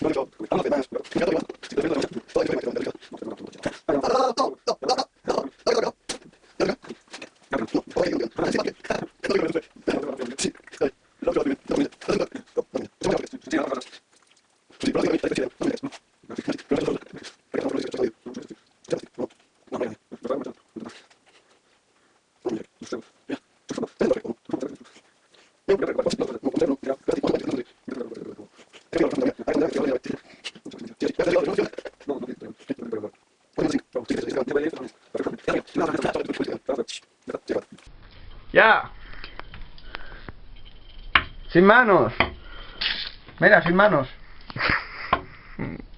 Gracias. Ya. Sin manos. Mira, sin manos. Hmm.